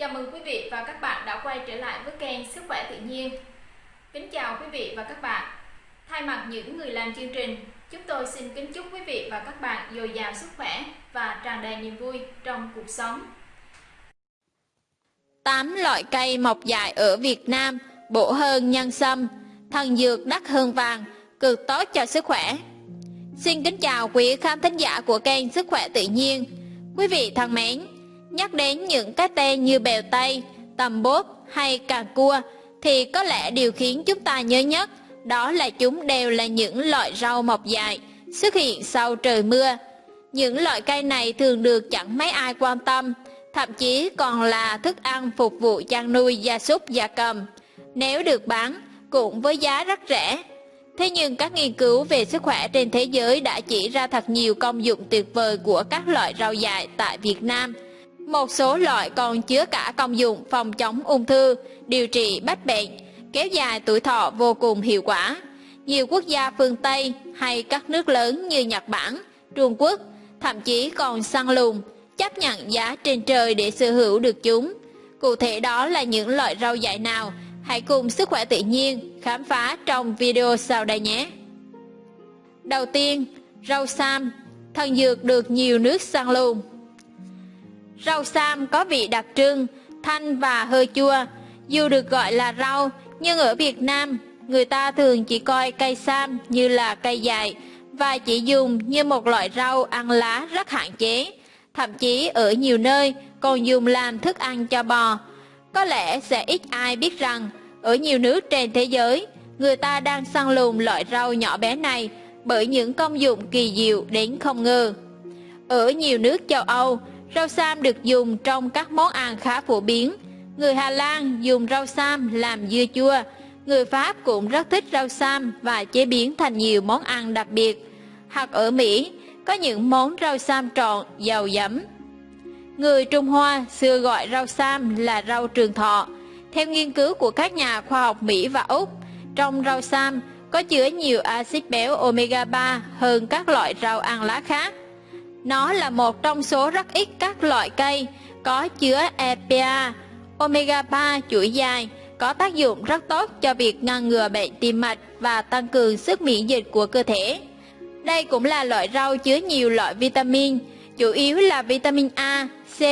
Chào mừng quý vị và các bạn đã quay trở lại với kênh Sức khỏe tự nhiên. Kính chào quý vị và các bạn. Thay mặt những người làm chương trình, chúng tôi xin kính chúc quý vị và các bạn dồi dào sức khỏe và tràn đầy niềm vui trong cuộc sống. 8 loại cây mọc dại ở Việt Nam bổ hơn nhân sâm, thần dược đắt hơn vàng, cực tốt cho sức khỏe. Xin kính chào quý khán thính giả của kênh Sức khỏe tự nhiên. Quý vị thân mến, nhắc đến những cái tên như bèo tây, tầm bốp hay cà cua thì có lẽ điều khiến chúng ta nhớ nhất đó là chúng đều là những loại rau mọc dài xuất hiện sau trời mưa. Những loại cây này thường được chẳng mấy ai quan tâm, thậm chí còn là thức ăn phục vụ chăn nuôi gia súc gia cầm. Nếu được bán, cũng với giá rất rẻ. Thế nhưng các nghiên cứu về sức khỏe trên thế giới đã chỉ ra thật nhiều công dụng tuyệt vời của các loại rau dại tại Việt Nam. Một số loại còn chứa cả công dụng phòng chống ung thư, điều trị bách bệnh, kéo dài tuổi thọ vô cùng hiệu quả. Nhiều quốc gia phương Tây hay các nước lớn như Nhật Bản, Trung Quốc thậm chí còn săn lùng, chấp nhận giá trên trời để sở hữu được chúng. Cụ thể đó là những loại rau dại nào? Hãy cùng Sức khỏe tự nhiên khám phá trong video sau đây nhé. Đầu tiên, rau sam, thần dược được nhiều nước săn lùng. Rau sam có vị đặc trưng, thanh và hơi chua. Dù được gọi là rau, nhưng ở Việt Nam, người ta thường chỉ coi cây sam như là cây dài và chỉ dùng như một loại rau ăn lá rất hạn chế. Thậm chí ở nhiều nơi còn dùng làm thức ăn cho bò. Có lẽ sẽ ít ai biết rằng, ở nhiều nước trên thế giới, người ta đang săn lùng loại rau nhỏ bé này bởi những công dụng kỳ diệu đến không ngờ. Ở nhiều nước châu Âu, Rau sam được dùng trong các món ăn khá phổ biến. Người Hà Lan dùng rau sam làm dưa chua. Người Pháp cũng rất thích rau sam và chế biến thành nhiều món ăn đặc biệt. Hoặc ở Mỹ, có những món rau sam tròn, giàu giấm. Người Trung Hoa xưa gọi rau sam là rau trường thọ. Theo nghiên cứu của các nhà khoa học Mỹ và Úc, trong rau sam có chứa nhiều axit béo omega 3 hơn các loại rau ăn lá khác. Nó là một trong số rất ít các loại cây có chứa EPA, omega 3 chuỗi dài, có tác dụng rất tốt cho việc ngăn ngừa bệnh tim mạch và tăng cường sức miễn dịch của cơ thể. Đây cũng là loại rau chứa nhiều loại vitamin, chủ yếu là vitamin A, C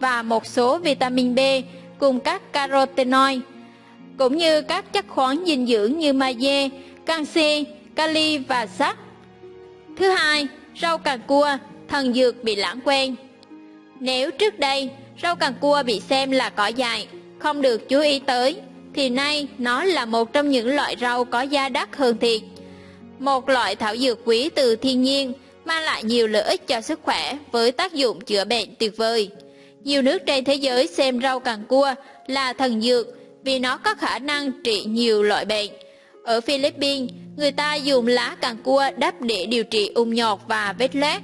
và một số vitamin B cùng các carotenoid, cũng như các chất khoáng dinh dưỡng như magie, canxi, kali và sắt. Thứ hai, rau càng cua thần dược bị lãng quên. Nếu trước đây rau càng cua bị xem là cỏ dại, không được chú ý tới, thì nay nó là một trong những loại rau có giá đắt hơn thiệt. Một loại thảo dược quý từ thiên nhiên mang lại nhiều lợi ích cho sức khỏe với tác dụng chữa bệnh tuyệt vời. Nhiều nước trên thế giới xem rau càng cua là thần dược vì nó có khả năng trị nhiều loại bệnh. Ở Philippines, người ta dùng lá càng cua đắp để điều trị ung nhọt và vết loét.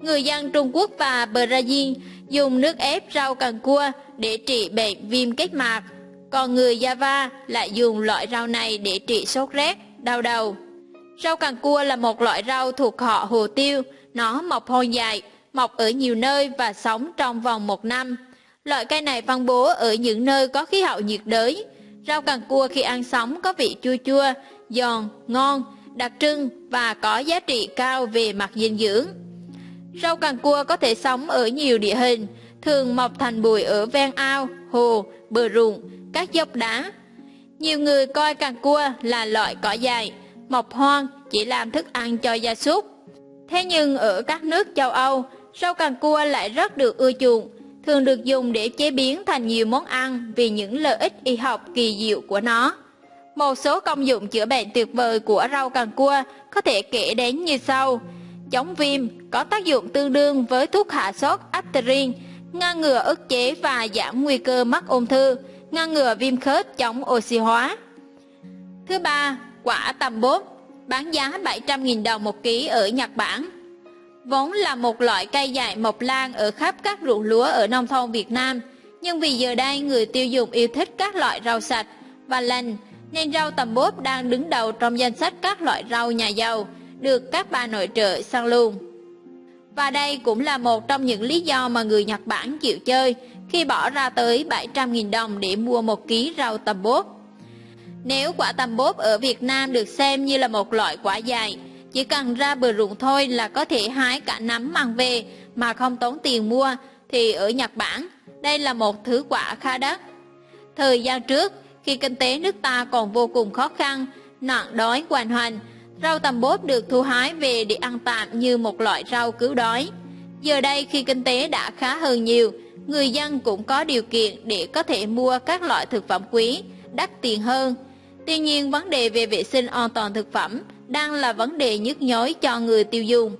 Người dân Trung Quốc và Brazil dùng nước ép rau càng cua để trị bệnh viêm kết mạc, còn người Java lại dùng loại rau này để trị sốt rét, đau đầu. Rau càng cua là một loại rau thuộc họ hồ tiêu, nó mọc hoang dại, mọc ở nhiều nơi và sống trong vòng một năm. Loại cây này phân bố ở những nơi có khí hậu nhiệt đới. Rau càng cua khi ăn sống có vị chua chua, giòn, ngon, đặc trưng và có giá trị cao về mặt dinh dưỡng. Rau càng cua có thể sống ở nhiều địa hình, thường mọc thành bụi ở ven ao, hồ, bờ ruộng, các dốc đá. Nhiều người coi càng cua là loại cỏ dài, mọc hoang, chỉ làm thức ăn cho gia súc. Thế nhưng ở các nước châu Âu, rau càng cua lại rất được ưa chuộng, thường được dùng để chế biến thành nhiều món ăn vì những lợi ích y học kỳ diệu của nó. Một số công dụng chữa bệnh tuyệt vời của rau càng cua có thể kể đến như sau chống viêm có tác dụng tương đương với thuốc hạ sốt aspirin, ngăn ngừa ức chế và giảm nguy cơ mắc ung thư, ngăn ngừa viêm khớp chống oxy hóa. Thứ ba, quả tầm bốt, bán giá 700.000 đồng một ký ở Nhật Bản. Vốn là một loại cây dại mọc lan ở khắp các ruộng lúa ở nông thôn Việt Nam, nhưng vì giờ đây người tiêu dùng yêu thích các loại rau sạch và lành, nên rau tầm bốt đang đứng đầu trong danh sách các loại rau nhà giàu, được các bà nội trợ săn luôn. Và đây cũng là một trong những lý do mà người Nhật Bản chịu chơi khi bỏ ra tới 700.000 đồng để mua một ký rau tầm bốt. Nếu quả tầm bốt ở Việt Nam được xem như là một loại quả dài, chỉ cần ra bờ ruộng thôi là có thể hái cả nắm mang về mà không tốn tiền mua, thì ở Nhật Bản, đây là một thứ quả khá đắt. Thời gian trước, khi kinh tế nước ta còn vô cùng khó khăn, nạn đói hoành hành, rau tầm bốp được thu hái về để ăn tạm như một loại rau cứu đói. Giờ đây khi kinh tế đã khá hơn nhiều, người dân cũng có điều kiện để có thể mua các loại thực phẩm quý, đắt tiền hơn. Tuy nhiên vấn đề về vệ sinh an toàn thực phẩm đang là vấn đề nhức nhối cho người tiêu dùng.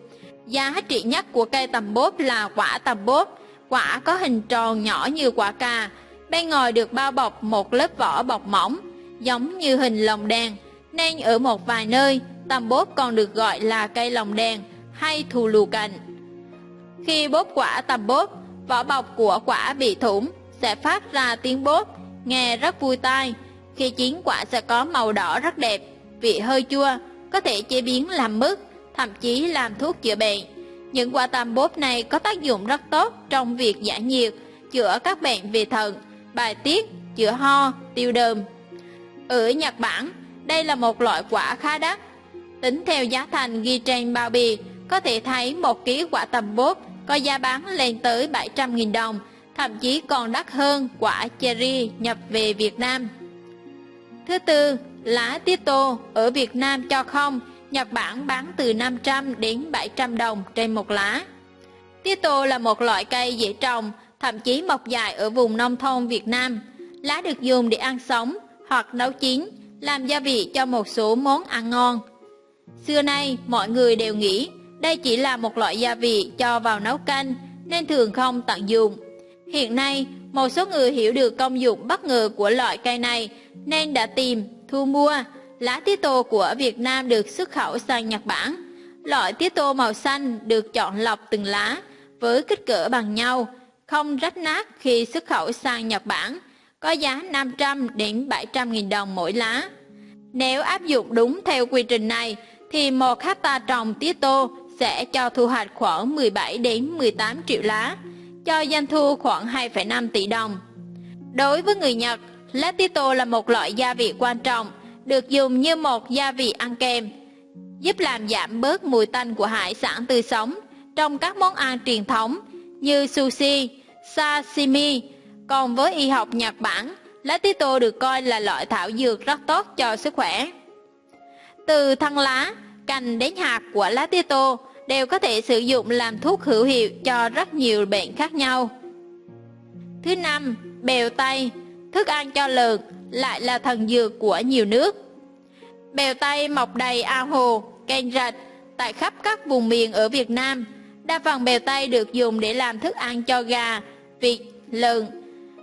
Giá trị nhất của cây tầm bốp là quả tầm bốp, Quả có hình tròn nhỏ như quả cà, bên ngoài được bao bọc một lớp vỏ bọc mỏng, giống như hình lồng đèn, nên ở một vài nơi, tầm bốt còn được gọi là cây lồng đèn hay thù lù cành. Khi bốt quả tầm bốt, vỏ bọc của quả bị thủng sẽ phát ra tiếng bốt, nghe rất vui tai. Khi chín quả sẽ có màu đỏ rất đẹp, vị hơi chua, có thể chế biến làm mứt, thậm chí làm thuốc chữa bệnh. Những quả tam bốt này có tác dụng rất tốt trong việc giải nhiệt, chữa các bệnh về thận, bài tiết, chữa ho, tiêu đờm. Ở Nhật Bản, đây là một loại quả khá đắt. Tính theo giá thành ghi trên bao bì, có thể thấy một ký quả tầm bốp có giá bán lên tới 700.000 đồng, thậm chí còn đắt hơn quả cherry nhập về Việt Nam. Thứ tư, lá tía tô ở Việt Nam cho không, Nhật Bản bán từ 500 đến 700 đồng trên một lá. Tía tô là một loại cây dễ trồng, thậm chí mọc dài ở vùng nông thôn Việt Nam. Lá được dùng để ăn sống hoặc nấu chín, làm gia vị cho một số món ăn ngon. Xưa nay, mọi người đều nghĩ đây chỉ là một loại gia vị cho vào nấu canh, nên thường không tận dụng. Hiện nay, một số người hiểu được công dụng bất ngờ của loại cây này, nên đã tìm, thu mua. Lá tía tô của Việt Nam được xuất khẩu sang Nhật Bản. Loại tía tô màu xanh được chọn lọc từng lá, với kích cỡ bằng nhau, không rách nát khi xuất khẩu sang Nhật Bản, có giá 500 đến 700 nghìn đồng mỗi lá. Nếu áp dụng đúng theo quy trình này, thì một hecta trồng tía tô sẽ cho thu hoạch khoảng 17 đến 18 triệu lá, cho doanh thu khoảng 2,5 tỷ đồng. Đối với người Nhật, lá tía tô là một loại gia vị quan trọng, được dùng như một gia vị ăn kèm, giúp làm giảm bớt mùi tanh của hải sản tươi sống trong các món ăn truyền thống như sushi, sashimi. Còn với y học Nhật Bản, lá tía tô được coi là loại thảo dược rất tốt cho sức khỏe. Từ thân lá, cành đến hạt của lá tía tô đều có thể sử dụng làm thuốc hữu hiệu cho rất nhiều bệnh khác nhau. Thứ năm, bèo tây, thức ăn cho lợn, lại là thần dược của nhiều nước. Bèo tây mọc đầy ao hồ, kênh rạch tại khắp các vùng miền ở Việt Nam. Đa phần bèo tây được dùng để làm thức ăn cho gà, vịt, lợn.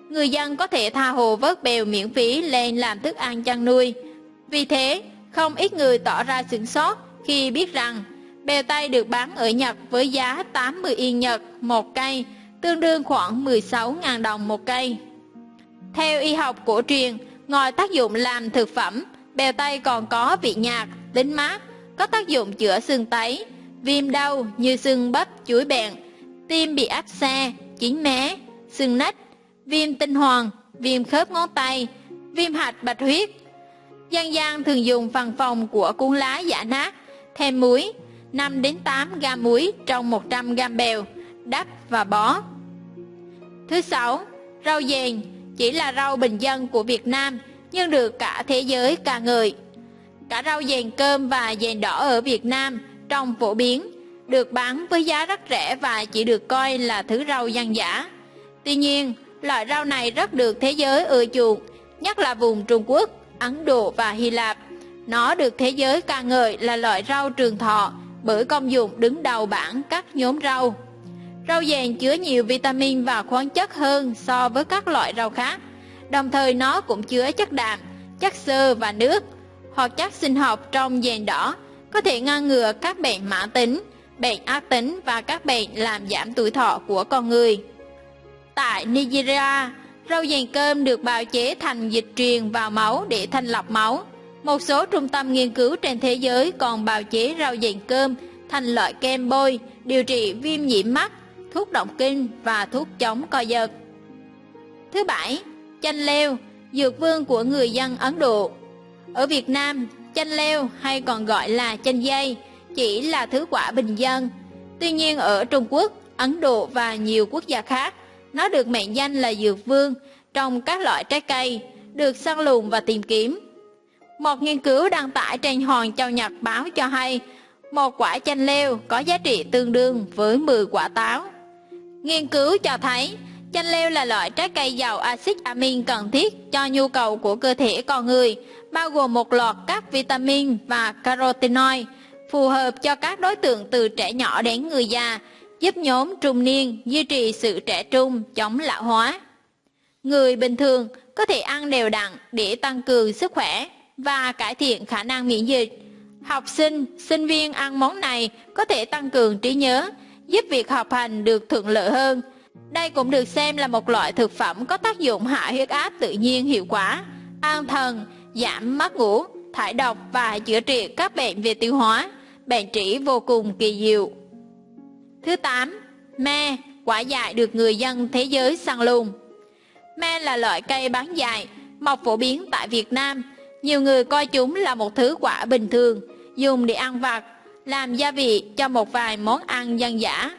Người dân có thể tha hồ vớt bèo miễn phí lên làm thức ăn chăn nuôi. Vì thế, không ít người tỏ ra sửng sốt khi biết rằng bèo tây được bán ở Nhật với giá 80 yên Nhật một cây, tương đương khoảng 16.000 đồng một cây. Theo y học cổ truyền, ngoài tác dụng làm thực phẩm, bèo tây còn có vị nhạt, tính mát, có tác dụng chữa sưng tấy, viêm đau như sưng bắp, chuối bẹn, tim bị áp xe, chín mé, sưng nách, viêm tinh hoàng, viêm khớp ngón tay, viêm hạch bạch huyết. Dân gian thường dùng phần phòng của cuốn lá giả nát, thêm muối, 5 đến 8 gam muối trong 100 gam bèo, đắp và bó. Thứ sáu, rau dền chỉ là rau bình dân của Việt Nam nhưng được cả thế giới ca ngợi. Cả rau dền cơm và dền đỏ ở Việt Nam trong phổ biến, được bán với giá rất rẻ và chỉ được coi là thứ rau dân giả. Tuy nhiên, loại rau này rất được thế giới ưa chuộng, nhất là vùng Trung Quốc, Ấn Độ và Hy Lạp. Nó được thế giới ca ngợi là loại rau trường thọ bởi công dụng đứng đầu bảng các nhóm rau. Rau dền chứa nhiều vitamin và khoáng chất hơn so với các loại rau khác. Đồng thời nó cũng chứa chất đạm, chất xơ và nước hoặc chất sinh học trong dền đỏ có thể ngăn ngừa các bệnh mãn tính, bệnh ác tính và các bệnh làm giảm tuổi thọ của con người. Tại Nigeria, rau dền cơm được bào chế thành dịch truyền vào máu để thanh lọc máu. Một số trung tâm nghiên cứu trên thế giới còn bào chế rau dền cơm thành loại kem bôi, điều trị viêm nhiễm mắt, thuốc động kinh và thuốc chống co giật. Thứ bảy, chanh leo, dược vương của người dân Ấn Độ. Ở Việt Nam, chanh leo hay còn gọi là chanh dây chỉ là thứ quả bình dân. Tuy nhiên ở Trung Quốc, Ấn Độ và nhiều quốc gia khác, nó được mệnh danh là dược vương trong các loại trái cây, được săn lùng và tìm kiếm. Một nghiên cứu đăng tải trên Hòn Châu Nhật báo cho hay, một quả chanh leo có giá trị tương đương với 10 quả táo. Nghiên cứu cho thấy, chanh leo là loại trái cây giàu axit amin cần thiết cho nhu cầu của cơ thể con người, bao gồm một loạt các vitamin và carotenoid, phù hợp cho các đối tượng từ trẻ nhỏ đến người già, giúp nhóm trung niên duy trì sự trẻ trung, chống lão hóa. Người bình thường có thể ăn đều đặn để tăng cường sức khỏe và cải thiện khả năng miễn dịch. Học sinh, sinh viên ăn món này có thể tăng cường trí nhớ, giúp việc học hành được thuận lợi hơn. Đây cũng được xem là một loại thực phẩm có tác dụng hạ huyết áp tự nhiên hiệu quả, an thần, giảm mất ngủ, thải độc và chữa trị các bệnh về tiêu hóa, bệnh trĩ vô cùng kỳ diệu. Thứ 8. Me, quả dại được người dân thế giới săn lùng. Me là loại cây bán dại, mọc phổ biến tại Việt Nam. Nhiều người coi chúng là một thứ quả bình thường, dùng để ăn vặt, làm gia vị cho một vài món ăn dân dã.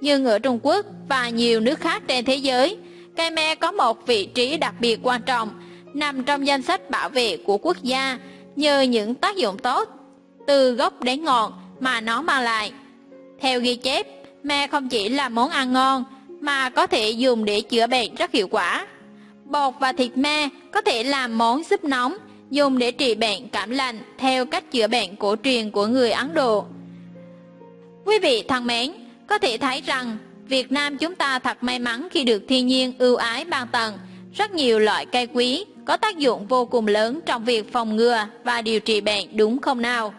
Nhưng ở Trung Quốc và nhiều nước khác trên thế giới, cây me có một vị trí đặc biệt quan trọng, nằm trong danh sách bảo vệ của quốc gia nhờ những tác dụng tốt, từ gốc đến ngọn mà nó mang lại. Theo ghi chép, me không chỉ là món ăn ngon, mà có thể dùng để chữa bệnh rất hiệu quả. Bột và thịt me có thể làm món súp nóng, dùng để trị bệnh cảm lạnh theo cách chữa bệnh cổ truyền của người Ấn Độ. Quý vị thân mến, có thể thấy rằng Việt Nam chúng ta thật may mắn khi được thiên nhiên ưu ái ban tặng rất nhiều loại cây quý có tác dụng vô cùng lớn trong việc phòng ngừa và điều trị bệnh đúng không nào?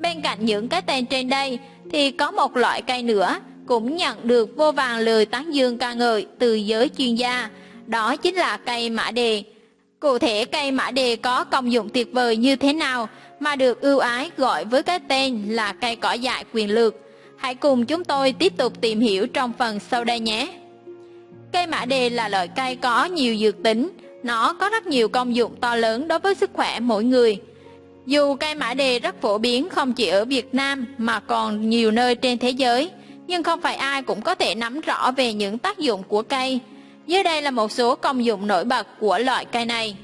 Bên cạnh những cái tên trên đây thì có một loại cây nữa cũng nhận được vô vàng lời tán dương ca ngợi từ giới chuyên gia, đó chính là cây mã đề. Cụ thể cây mã đề có công dụng tuyệt vời như thế nào mà được ưu ái gọi với cái tên là cây cỏ dại quyền lực. Hãy cùng chúng tôi tiếp tục tìm hiểu trong phần sau đây nhé. Cây mã đề là loại cây có nhiều dược tính, nó có rất nhiều công dụng to lớn đối với sức khỏe mỗi người. Dù cây mã đề rất phổ biến không chỉ ở Việt Nam mà còn nhiều nơi trên thế giới, nhưng không phải ai cũng có thể nắm rõ về những tác dụng của cây. Dưới đây là một số công dụng nổi bật của loại cây này.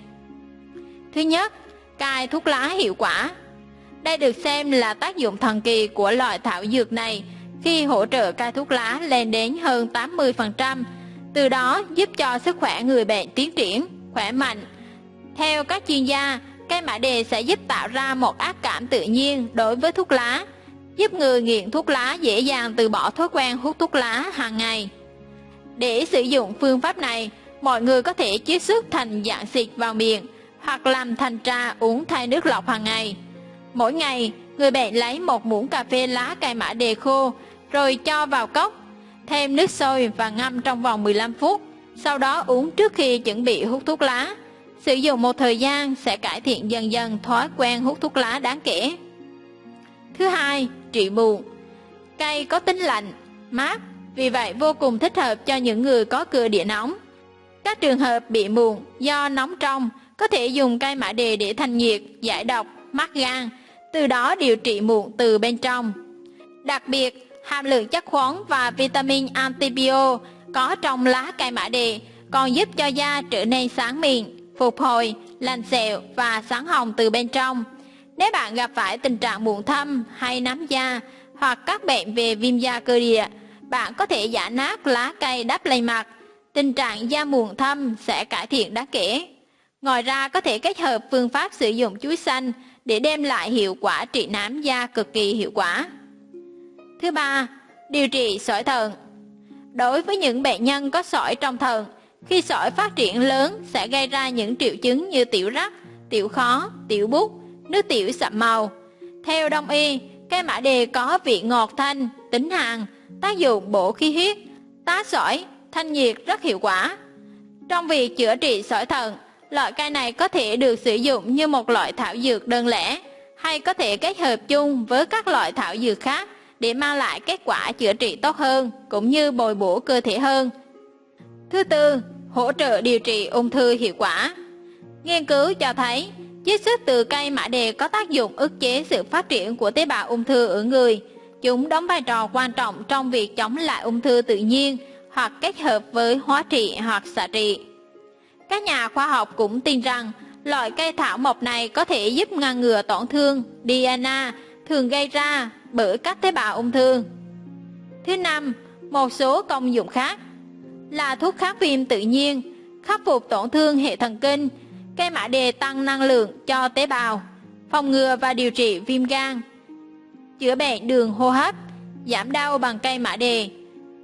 Thứ nhất, cai thuốc lá hiệu quả. Đây được xem là tác dụng thần kỳ của loại thảo dược này khi hỗ trợ cai thuốc lá lên đến hơn 80%, từ đó giúp cho sức khỏe người bệnh tiến triển, khỏe mạnh. Theo các chuyên gia, cây mã đề sẽ giúp tạo ra một ác cảm tự nhiên đối với thuốc lá, giúp người nghiện thuốc lá dễ dàng từ bỏ thói quen hút thuốc lá hàng ngày. Để sử dụng phương pháp này, mọi người có thể chiết xuất thành dạng xịt vào miệng hoặc làm thành trà uống thay nước lọc hàng ngày. Mỗi ngày, người bệnh lấy một muỗng cà phê lá cài mã đề khô rồi cho vào cốc, thêm nước sôi và ngâm trong vòng 15 phút, sau đó uống trước khi chuẩn bị hút thuốc lá. Sử dụng một thời gian sẽ cải thiện dần dần thói quen hút thuốc lá đáng kể. Thứ hai, trị mụn. Cây có tính lạnh, mát, vì vậy vô cùng thích hợp cho những người có cửa địa nóng. Các trường hợp bị mụn do nóng trong có thể dùng cây mã đề để thanh nhiệt, giải độc, mát gan, từ đó điều trị mụn từ bên trong. Đặc biệt, hàm lượng chất khoáng và vitamin antibio có trong lá cây mã đề còn giúp cho da trở nên sáng mịn, phục hồi, lành sẹo và sáng hồng từ bên trong. Nếu bạn gặp phải tình trạng mụn thâm hay nám da hoặc các bệnh về viêm da cơ địa, bạn có thể giả nát lá cây đắp lên mặt. Tình trạng da muộn thâm sẽ cải thiện đáng kể. Ngoài ra có thể kết hợp phương pháp sử dụng chuối xanh để đem lại hiệu quả trị nám da cực kỳ hiệu quả. Thứ ba, điều trị sỏi thận. Đối với những bệnh nhân có sỏi trong thận, khi sỏi phát triển lớn sẽ gây ra những triệu chứng như tiểu rắc, tiểu khó, tiểu bút, nước tiểu sậm màu. Theo đông y, cây mã đề có vị ngọt thanh, tính hàn, tác dụng bổ khí huyết, tá sỏi, thanh nhiệt rất hiệu quả. Trong việc chữa trị sỏi thận, loại cây này có thể được sử dụng như một loại thảo dược đơn lẻ, hay có thể kết hợp chung với các loại thảo dược khác để mang lại kết quả chữa trị tốt hơn, cũng như bồi bổ cơ thể hơn. Thứ tư, hỗ trợ điều trị ung thư hiệu quả. Nghiên cứu cho thấy, chiết xuất từ cây mã đề có tác dụng ức chế sự phát triển của tế bào ung thư ở người. Chúng đóng vai trò quan trọng trong việc chống lại ung thư tự nhiên hoặc kết hợp với hóa trị hoặc xạ trị. Các nhà khoa học cũng tin rằng loại cây thảo mộc này có thể giúp ngăn ngừa tổn thương DNA thường gây ra bởi các tế bào ung thư. Thứ năm, một số công dụng khác là thuốc kháng viêm tự nhiên, khắc phục tổn thương hệ thần kinh, cây mã đề tăng năng lượng cho tế bào, phòng ngừa và điều trị viêm gan, chữa bệnh đường hô hấp, giảm đau bằng cây mã đề,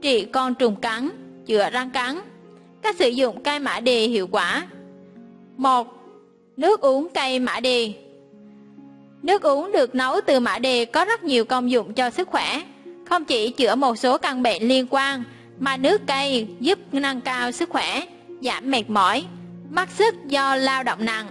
trị con trùng cắn, chữa răng cắn. Cách sử dụng cây mã đề hiệu quả 1. Nước uống cây mã đề Nước uống được nấu từ mã đề có rất nhiều công dụng cho sức khỏe, không chỉ chữa một số căn bệnh liên quan, mà nước cây giúp nâng cao sức khỏe, giảm mệt mỏi, mất sức do lao động nặng.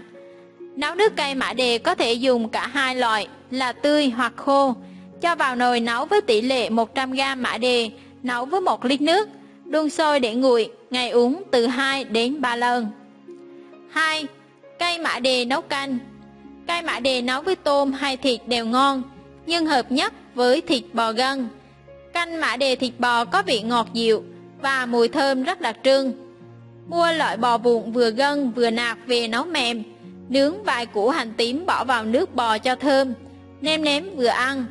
Nấu nước cây mã đề có thể dùng cả hai loại là tươi hoặc khô, cho vào nồi nấu với tỷ lệ 100g mã đề, nấu với 1 lít nước, đun sôi để nguội, ngày uống từ 2 đến 3 lần. 2. Cây mã đề nấu canh Cây mã đề nấu với tôm hay thịt đều ngon, nhưng hợp nhất với thịt bò gân. Canh mã đề thịt bò có vị ngọt dịu và mùi thơm rất đặc trưng. Mua loại bò bụng vừa gân vừa nạc về nấu mềm, nướng vài củ hành tím bỏ vào nước bò cho thơm, nêm nếm vừa ăn.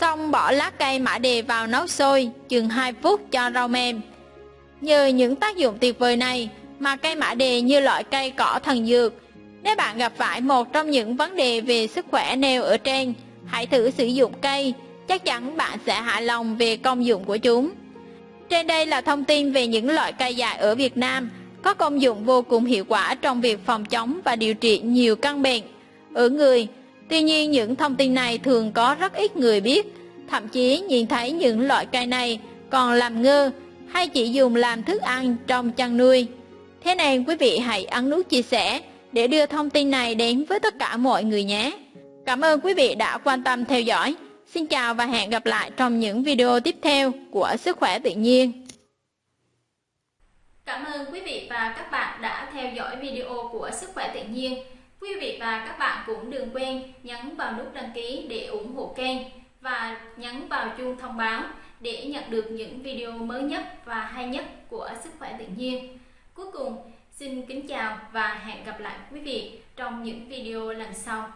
Xong bỏ lá cây mã đề vào nấu sôi chừng 2 phút cho rau mềm. Nhờ những tác dụng tuyệt vời này mà cây mã đề như loại cây cỏ thần dược. Nếu bạn gặp phải một trong những vấn đề về sức khỏe nêu ở trên, hãy thử sử dụng cây, chắc chắn bạn sẽ hài lòng về công dụng của chúng. Trên đây là thông tin về những loại cây dại ở Việt Nam có công dụng vô cùng hiệu quả trong việc phòng chống và điều trị nhiều căn bệnh ở người. Tuy nhiên những thông tin này thường có rất ít người biết, thậm chí nhìn thấy những loại cây này còn làm ngơ, hay chỉ dùng làm thức ăn trong chăn nuôi. Thế nên quý vị hãy ấn nút chia sẻ để đưa thông tin này đến với tất cả mọi người nhé. Cảm ơn quý vị đã quan tâm theo dõi. Xin chào và hẹn gặp lại trong những video tiếp theo của Sức khỏe tự nhiên. Cảm ơn quý vị và các bạn đã theo dõi video của Sức khỏe tự nhiên. Quý vị và các bạn cũng đừng quên nhấn vào nút đăng ký để ủng hộ kênh và nhấn vào chuông thông báo để nhận được những video mới nhất và hay nhất của Sức khỏe tự nhiên. Cuối cùng, xin kính chào và hẹn gặp lại quý vị trong những video lần sau.